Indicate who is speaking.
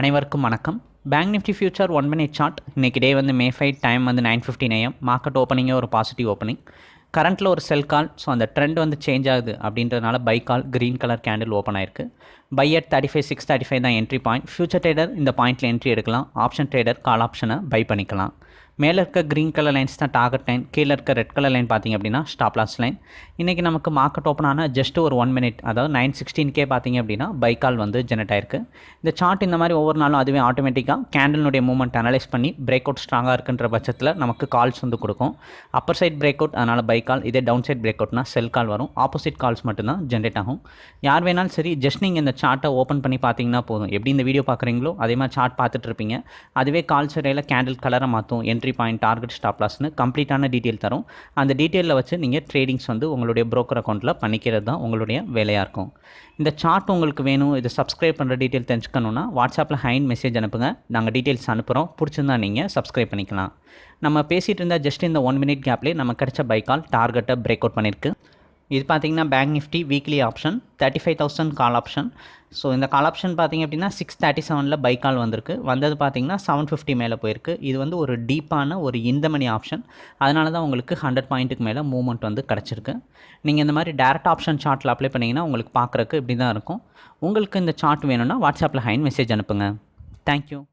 Speaker 1: அனைவருக்கும் வணக்கம். Bank Nifty future one minute chart இன்றைக்கி டே வந்து மே ஃபைவ் டைம் வந்து நைன் ஃபிஃப்டின் ஏஎம் மார்க்கெட் ஓப்பனிங்கே ஒரு பாசிட்டிவ் ஓப்பனிங் கரண்ட்டில் ஒரு செல் கால் ஸோ அந்த ட்ரெண்ட் வந்து சேஞ்ச் ஆகுது அப்படின்றதுனால buy call green colour candle open ஆயிருக்கு. Buy at thirty five six thirty five தான் என்ட்ரி பாயிண்ட் ஃபியூச்சர் ட்ரேடர் இந்த பாயிண்ட்டில் என்ட்ரி எடுக்கலாம். ஆப்ஷன் ட்ரேடர் கால் ஆப்ஷனை பை பண்ணிக்கலாம். மேலே இருக்க க்ரீன் கலர் லைன்ஸ் தான் டார்கெட் லைன் கீழே இருக்க ரெட் கலர் லைன் பார்த்தீங்க அப்படின்னா ஸ்டாப் லாஸ் லைன் இன்றைக்கி நமக்கு மார்க்கெட் ஓப்பன் ஆனால் ஜஸ்ட் ஒரு ஒன் மினிட் அதாவது நைன் சிக்ஸ்டீன்கே பார்த்தீங்க அப்படின்னா பைக்கால் வந்து ஜெனரேட் ஆயிருக்கு. இந்த சார்ட் இந்த மாதிரி ஒவ்வொரு நாளும் அதுவே ஆட்டோமேட்டிக்காக கேண்டலினுடைய மூவ்மெண்ட் அனலைஸ் பண்ணி பிரேக் அவுட் ஸ்ட்ராங்காக இருக்குன்ற பட்சத்தில் நமக்கு கால்ஸ் வந்து கொடுக்கும். அப்பர் சைட் பிரேக் அவுட் அதனால் பைக்கால் இதே டவுன் சைட் பிரேக் அவுட்னா செல் கால் வரும். ஆப்போசிட் கால்ஸ் மட்டும்தான் ஜென்ரேட் ஆகும். யார் வேணாலும் சரி ஜஸ்ட் நீங்கள் இந்த சார்ட்டை ஓப்பன் பண்ணி பார்த்தீங்கன்னா போதும். எப்படி இந்த வீடியோ பார்க்குறீங்களோ அதே மாதிரி சார்ட் பார்த்துட்டு இருப்பீங்க. அதுவே கால்ஸ் இடையில கேண்டில் கலரை மாற்றும். என்ட்ரி பாயிண்ட் டார்கெட் ஸ்டாப் லாஸ்னு கம்ப்ளீட்டான டீட்டெயில் தரும். அந்த டீட்டெயிலில் வச்சு நீங்கள் ட்ரேடிங்ஸ் வந்து உங்களுடைய ப்ரோக்கர் அக்கௌண்ட்டில் பண்ணிக்கிறது தான் உங்களுடைய வேலையாக இருக்கும். இந்த சார்ட் உங்களுக்கு வேணும் இது சப்ஸ்கிரைப் பண்ணுற டீட்டெயில் தெரிஞ்சுக்கணுன்னா வாட்ஸ்அப்பில் ஹைன் மெசேஜ் அனுப்புங்க. நாங்கள் டீட்டெயில்ஸ் அனுப்புகிறோம் பிடிச்சிருந்தா நீங்கள் சப்ஸ்கிரைப் பண்ணிக்கலாம். நம்ம பேசிகிட்டு இருந்தால் ஜஸ்ட் இந்த ஒன் மினிட் கேப்லேயே நம்ம கிடச்ச பைக்கால் டார்கெட்டை பிரேக் அவுட் பண்ணியிருக்கு இது பார்த்தீங்கன்னா bank Nifty weekly option thirty five thousand call option so இந்த கால் ஆப்ஷன் பார்த்திங்க அப்படின்னா சிக்ஸ் தேர்ட்டி செவனில் பை கால் வந்திருக்கு. வந்தது பார்த்தீங்கன்னா செவன் ஃபிஃப்டி மேலே போயிருக்கு. இது வந்து ஒரு டீப்பான ஒரு இந்த மணி ஆப்ஷன் அதனால தான் உங்களுக்கு ஹண்ட்ரட் பாயிண்ட்டுக்கு மேலே மூவ்மெண்ட் வந்து கிடச்சிருக்கு. நீங்கள் இந்த மாதிரி டேரக்ட் ஆப்ஷன் சார்ட்டில் அப்ளை பண்ணிங்கன்னா உங்களுக்கு பார்க்குறக்கு இப்படி தான் இருக்கும். உங்களுக்கு இந்த சார்ட் வேணும்னா வாட்ஸ்அப்பில் ஹைன் மெசேஜ் அனுப்புங்க. தேங்க்யூ